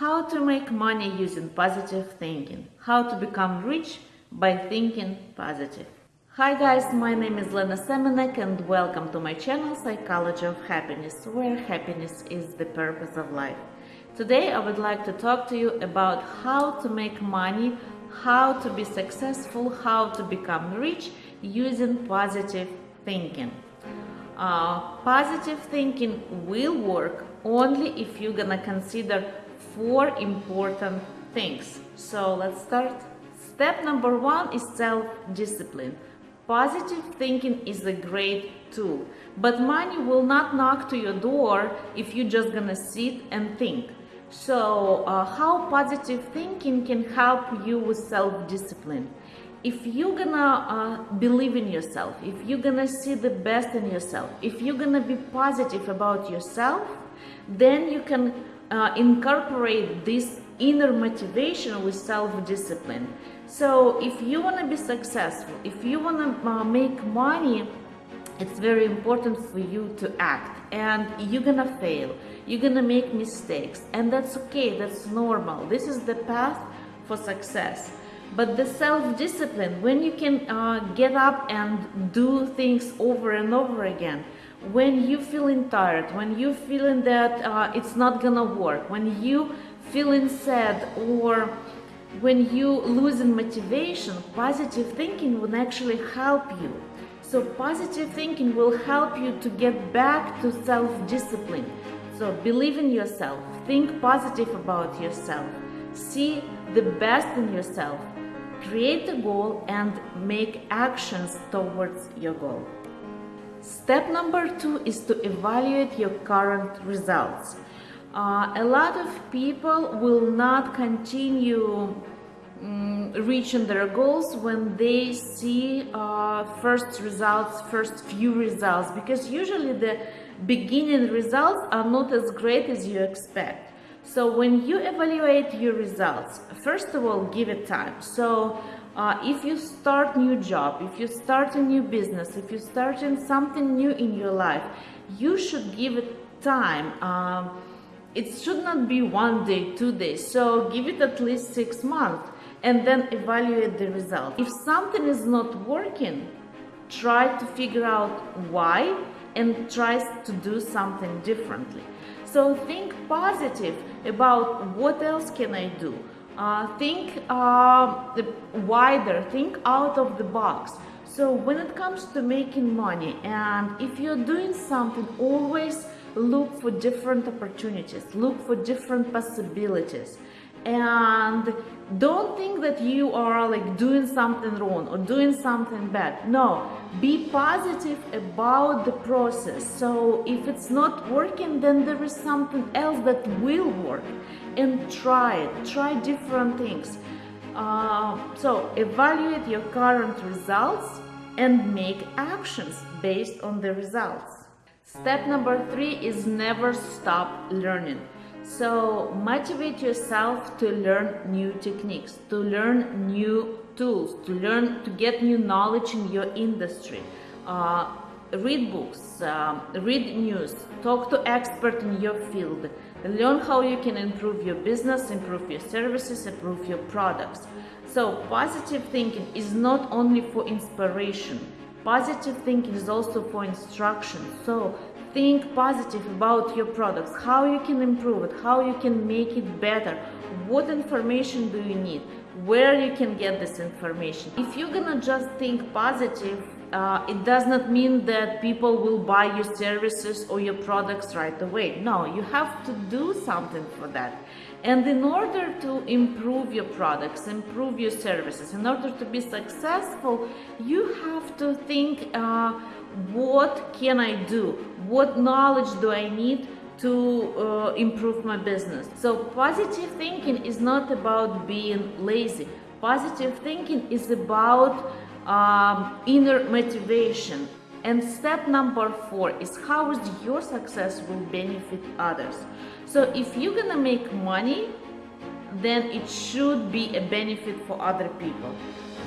How to make money using positive thinking. How to become rich by thinking positive. Hi guys, my name is Lena Semenek and welcome to my channel Psychology of Happiness, where happiness is the purpose of life. Today I would like to talk to you about how to make money, how to be successful, how to become rich using positive thinking. Uh, positive thinking will work only if you're gonna consider four important things. So let's start. Step number one is self-discipline. Positive thinking is a great tool, but money will not knock to your door if you're just gonna sit and think. So uh, how positive thinking can help you with self-discipline? If you're gonna uh, believe in yourself, if you're gonna see the best in yourself, if you're gonna be positive about yourself, then you can uh, incorporate this inner motivation with self-discipline. So if you want to be successful, if you want to uh, make money, it's very important for you to act. And you're gonna fail. You're gonna make mistakes. And that's okay. That's normal. This is the path for success. But the self-discipline when you can uh, get up and do things over and over again when you feeling tired, when you feeling that uh, it's not gonna work, when you feeling sad or when you losing motivation, positive thinking will actually help you. So positive thinking will help you to get back to self-discipline. So believe in yourself, think positive about yourself, see the best in yourself, create a goal and make actions towards your goal. Step number two is to evaluate your current results. Uh, a lot of people will not continue um, reaching their goals when they see uh, first results, first few results, because usually the beginning results are not as great as you expect. So when you evaluate your results, first of all, give it time. So uh, if you start new job, if you start a new business, if you start in something new in your life, you should give it time. Um, it should not be one day, two days. So give it at least six months and then evaluate the result. If something is not working, try to figure out why and try to do something differently. So think positive about what else can I do? Uh, think uh, wider, think out of the box. So when it comes to making money and if you're doing something, always look for different opportunities, look for different possibilities and don't think that you are like doing something wrong or doing something bad. No be positive about the process. So if it's not working then there is something else that will work. And try it. Try different things. Uh, so evaluate your current results and make actions based on the results. Step number three is never stop learning so motivate yourself to learn new techniques, to learn new tools, to learn to get new knowledge in your industry. Uh, read books, um, read news, talk to experts in your field, learn how you can improve your business, improve your services, improve your products. So positive thinking is not only for inspiration, positive thinking is also for instruction. So think positive about your products, how you can improve it, how you can make it better, what information do you need, where you can get this information. If you're gonna just think positive, uh, it does not mean that people will buy your services or your products right away. No, you have to do something for that. And in order to improve your products, improve your services, in order to be successful, you have to think uh, what can I do? What knowledge do I need to uh, improve my business? So positive thinking is not about being lazy. Positive thinking is about um, inner motivation. And step number four is how is your success will benefit others. So if you're gonna make money, then it should be a benefit for other people.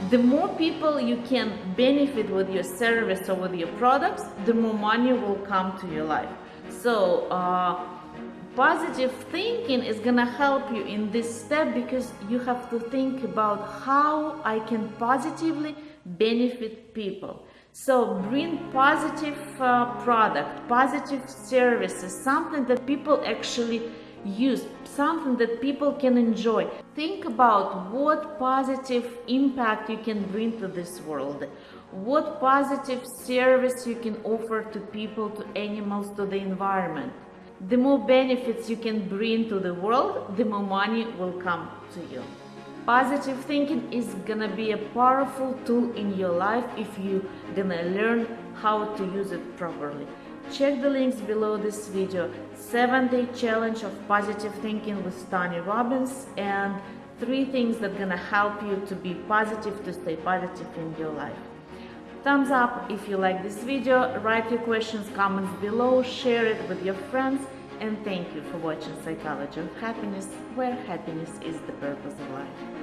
The more people you can benefit with your service or with your products, the more money will come to your life. So uh, Positive thinking is gonna help you in this step because you have to think about how I can positively benefit people. So bring positive uh, product, positive services, something that people actually use, something that people can enjoy. Think about what positive impact you can bring to this world, what positive service you can offer to people, to animals, to the environment. The more benefits you can bring to the world, the more money will come to you. Positive thinking is gonna be a powerful tool in your life if you gonna learn how to use it properly. Check the links below this video. 7-day challenge of positive thinking with Tony Robbins and three things that gonna help you to be positive, to stay positive in your life. Thumbs up if you like this video, write your questions, comments below, share it with your friends and thank you for watching Psychology of Happiness, where happiness is the purpose of life.